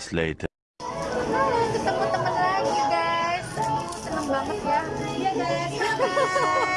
moments later. Ketemu teman lagi guys. Seneng banget ya. Iya guys.